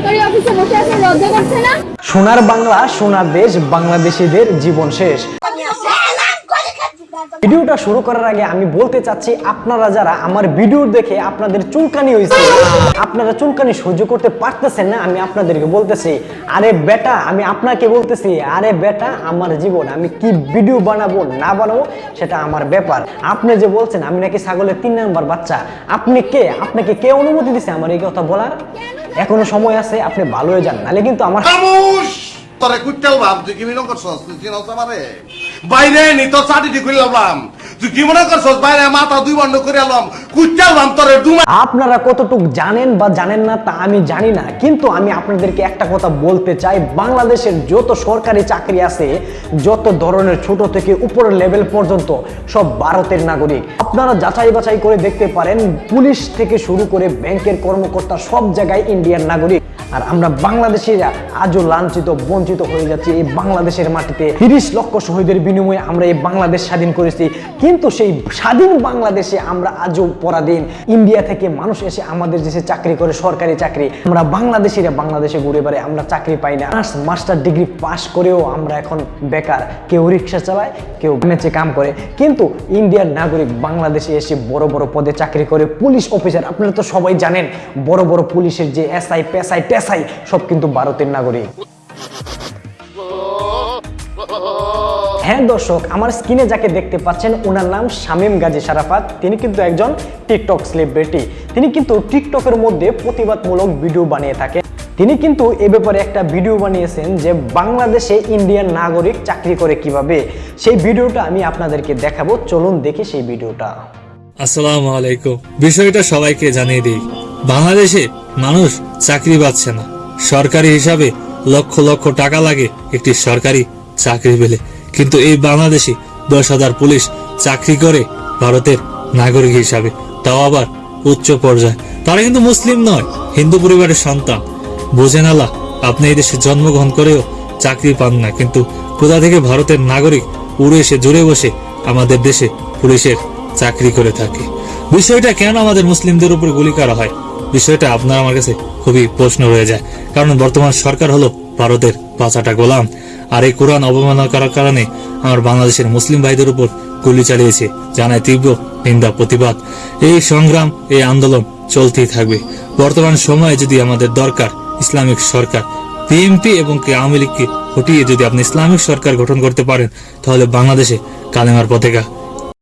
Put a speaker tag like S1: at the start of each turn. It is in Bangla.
S1: সরকারি অফিসে বসে আছে লজ্জা করছে না?
S2: সোনার বাংলা সোনার দেশ বাংলাদেশিদের জীবন শেষ। ভিডিওটা শুরু করার আগে আমি বলতে চাচ্ছি আপনারা যারা আমার ভিডিও দেখে আপনাদের চুলকানি হয়েছে আপনারা চুলকানি সহ্য করতে পারতেছেন না আমি আপনাদেরকে বলতেছি আরে বেটা আমি আপনাকে বলতেছি আরে বেটা আমার জীবন আমি কি ভিডিও বানাবো না বানাবো সেটা আমার ব্যাপার। আপনি যে বলছেন আমি নাকি ছাগলের তিন নাম্বার বাচ্চা আপনি কে? আপনাকে কে অনুমতি দিছে আমার এই কথা বলার? এখনও সময় আছে, আপনি ভালো হয়ে যান। নাহলে কিন্তু আমার
S3: তোরে কুইটাল ভাব, তুই কি মিলন করছস? তুই চিনস আমারে? বাইরে নি তো চাটি দি কইলাম
S2: আপনারা কতটুক জানেন বা জানেন না তা আমি জানি না, কিন্তু আমি আপনাদেরকে একটা কথা বলতে চাই। বাংলাদেশের যত সরকারি চাকরি আছে, যত ধরনের ছোট থেকে উপরের লেভেল পর্যন্ত, সব ভারতের নাগরিক। আপনারা যাচাই বাছাই করে দেখতে পারেন, পুলিশ থেকে শুরু করে ব্যাংকের কর্মকর্তা সব জায়গায় ইন্ডিয়ান নাগরিক। আর আমরা বাংলাদেশিরা আজও লাঞ্ছিত, বঞ্চিত হয়ে যাচ্ছি এই বাংলাদেশের মাটিতে। তিরিশ লক্ষ শহীদের বিনিময়ে আমরা এই বাংলাদেশ স্বাধীন করেছি। কিন্তু সেই স্বাধীন বাংলাদেশে আমরা আজও পরাধীন। ইন্ডিয়া থেকে মানুষ এসে আমাদের দেশে চাকরি করে, সরকারি চাকরি। আমরা বাংলাদেশিরা বাংলাদেশে ঘুরে বেড়াই, আমরা চাকরি পাই না। মাস্টার ডিগ্রি পাশ করেও আমরা এখন বেকার। কেউ রিক্সা চালায়, কেউ মেচে কাম করে। কিন্তু ইন্ডিয়ার নাগরিক বাংলাদেশে এসে বড় বড় পদে চাকরি করে। পুলিশ অফিসার, আপনারা তো সবাই জানেন, বড় বড় পুলিশের যে এসআই, পেশাই টেসাই সব কিন্তু ভারতের নাগরিক। হ্যাঁ দর্শক, আমার স্ক্রিনে যাকে দেখতে পাচ্ছেন, ওনার নাম শামীম গাজী সারাফাত তিনি কিন্তু একজন টিকটক সেলিব্রিটি তিনি কিন্তু টিকটকের মধ্যে প্রতিবাদমূলক ভিডিও বানিয়ে থাকেন। তিনি কিন্তু এ ব্যাপারে একটা ভিডিও বানিয়েছেন যে বাংলাদেশে ইন্ডিয়ান নাগরিক চাকরি করে কীভাবে। সেই ভিডিওটা আমি আপনাদেরকে দেখাবো। চলুন দেখি সেই ভিডিওটা।
S4: আসসালামু আলাইকুম। বিষয়টা সবাইকে জানিয়ে দিই। বাংলাদেশে মানুষ চাকরি পাচ্ছে না। সরকারি হিসাবে লক্ষ লক্ষ টাকা লাগে একটি সরকারি চাকরি পেলে। কিন্তু এই বাংলাদেশে দশ হাজার পুলিশ চাকরি করে ভারতের নাগরিক হিসাবে। তাও আবার উচ্চ পর্যায়ে। তারা কিন্তু মুসলিম নয়, হিন্দু পরিবারের সন্তান। বোঝেন আল্লাহ, আপনি এই দেশে জন্মগ্রহণ করেও চাকরি পান না। কিন্তু কোথা থেকে ভারতের নাগরিক উড়ে এসে জুড়ে বসে আমাদের দেশে পুলিশের চাকরি করে থাকে? বিষয়টা কেন আমাদের মুসলিমদের উপর গুলি করা হয়? বিষয়টা আপনার আমার কাছে খুবই প্রশ্ন রয়ে যায়। কারণ বর্তমান সরকার হলো ভারতের পাঁচাটা গোলাম। আর এই কোরআন অবমাননা করার কারণে আমার বাংলাদেশের মুসলিম ভাইদের উপর গুলি চালিয়েছে, জানায় তীব্র নিন্দা, প্রতিবাদ। এই সংগ্রাম, এই আন্দোলন চলতেই থাকবে। বর্তমান সময়ে যদি আমাদের দরকার ইসলামিক সরকার, বিএনপি এবং আওয়ামী লীগকে হটিয়ে যদি আপনি ইসলামিক সরকার গঠন করতে পারেন, তাহলে বাংলাদেশে কালেমার পতাকা